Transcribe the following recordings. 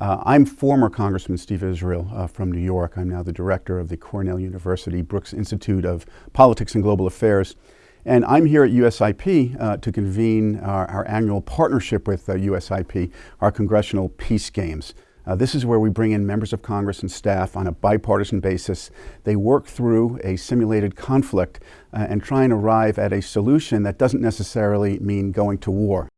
Uh, I'm former Congressman Steve Israel uh, from New York. I'm now the director of the Cornell University Brooks Institute of Politics and Global Affairs. And I'm here at USIP uh, to convene our, our, annual partnership with USIP, uh, our Congressional Peace Games. Uh, this is where we bring in members of Congress and staff on a bipartisan basis. They work through a simulated conflict uh, and try and arrive at a solution that doesn't necessarily mean going to war.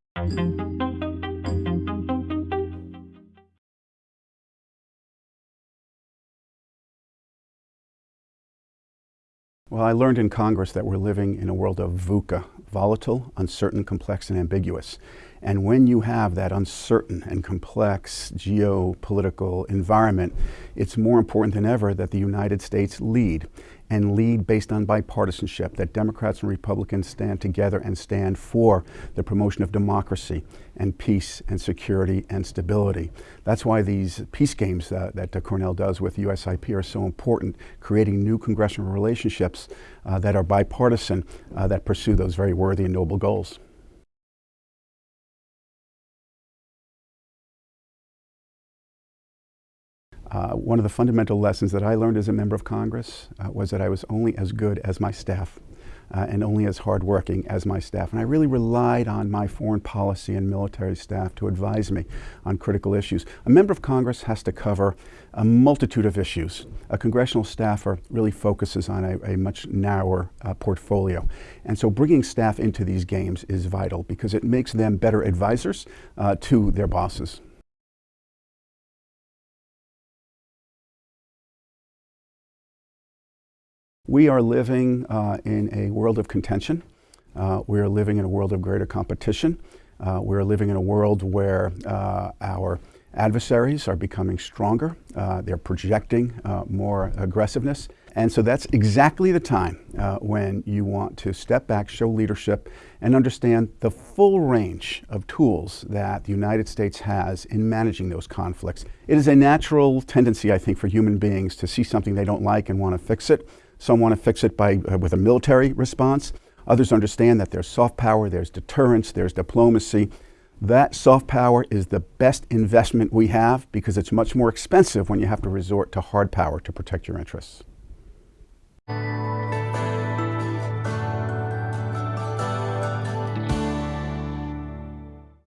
Well, I learned in Congress that we're living in a world of VUCA, volatile, uncertain, complex, and ambiguous. And when you have that uncertain and complex geopolitical environment, it's more important than ever that the United States lead and lead based on bipartisanship, that Democrats and Republicans stand together and stand for the promotion of democracy and peace and security and stability. That's why these peace games uh, that uh, Cornell does with USIP are so important, creating new congressional relationships uh, that are bipartisan, uh, that pursue those very worthy and noble goals. Uh, one of the fundamental lessons that I learned as a member of Congress uh, was that I was only as good as my staff uh, and only as hardworking as my staff. And I really relied on my foreign policy and military staff to advise me on critical issues. A member of Congress has to cover a multitude of issues. A congressional staffer really focuses on a, a much narrower uh, portfolio. And so bringing staff into these games is vital because it makes them better advisors uh, to their bosses. We are living uh, in a world of contention. Uh, we are living in a world of greater competition. Uh, we're living in a world where uh, our adversaries are becoming stronger. Uh, they're projecting uh, more aggressiveness. And so that's exactly the time when you want to step back, show leadership, and understand the full range of tools that the United States has in managing those conflicts. It is a natural tendency, I think, for human beings to see something they don't like and want to fix it. Some want to fix it by, uh, with a military response. Others understand that there's soft power, there's deterrence, there's diplomacy. That soft power is the best investment we have because it's much more expensive when you have to resort to hard power to protect your interests.